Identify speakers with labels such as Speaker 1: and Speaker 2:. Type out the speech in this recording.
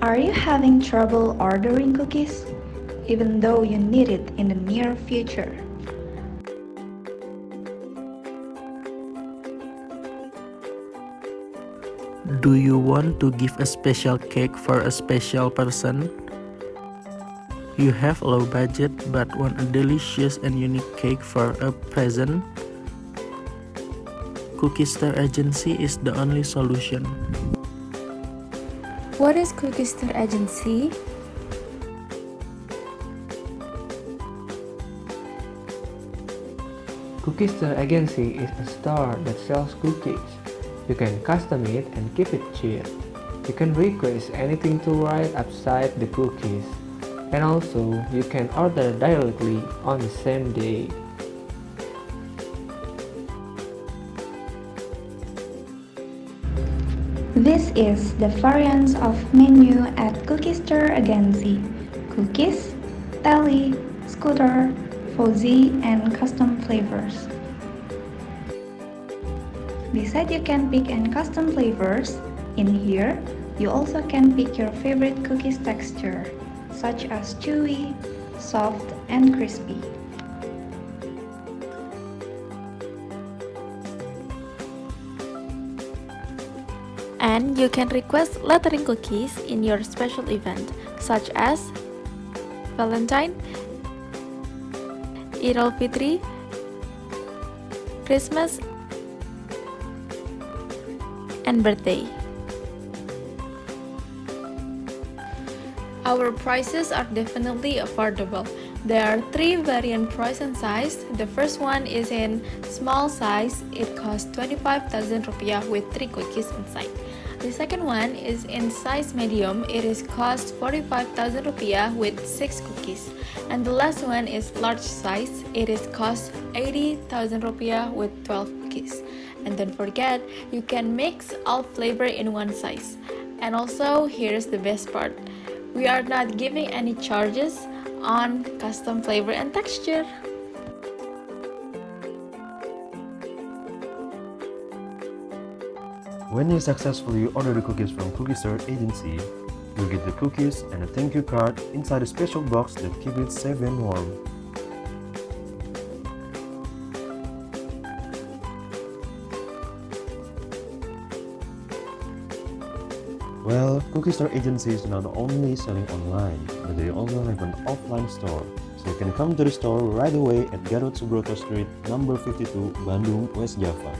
Speaker 1: Are you having trouble ordering cookies, even though you need it in the near future?
Speaker 2: Do you want to give a special cake for a special person? You have a low budget but want a delicious and unique cake for a present? Cookie Star Agency is the only solution.
Speaker 3: What is Cookie Star Agency?
Speaker 4: Cookie Star Agency is a store that sells cookies. You can custom it and keep it cheap. You can request anything to write upside the cookies. And also, you can order directly on the same day.
Speaker 1: This is the variants of menu at Cookie Star Agency. Cookies, Telly, Scooter, Fuzzy, and custom flavors. Besides you can pick and custom flavors, in here, you also can pick your favorite cookies texture, such as chewy, soft, and crispy.
Speaker 3: And you can request lettering cookies in your special event, such as Valentine, Eid al-Fitri, Christmas, and birthday. Our prices are definitely affordable. There are three variant price and size. The first one is in small size. It costs 25,000 rupiah with 3 cookies inside. The second one is in size medium. It is cost 45,000 rupiah with 6 cookies. And the last one is large size. It is cost 80,000 rupiah with 12 cookies. And don't forget, you can mix all flavor in one size. And also, here's the best part. We are not giving any charges on custom flavor and texture.
Speaker 5: When you successfully order the cookies from Cookie Star Agency, you'll get the cookies and a thank you card inside a special box that keeps it safe and warm. Well, Cookie Star Agency is not only selling online, but they also have an offline store. So you can come to the store right away at Gatot Subroto Street, number 52, Bandung, West Java.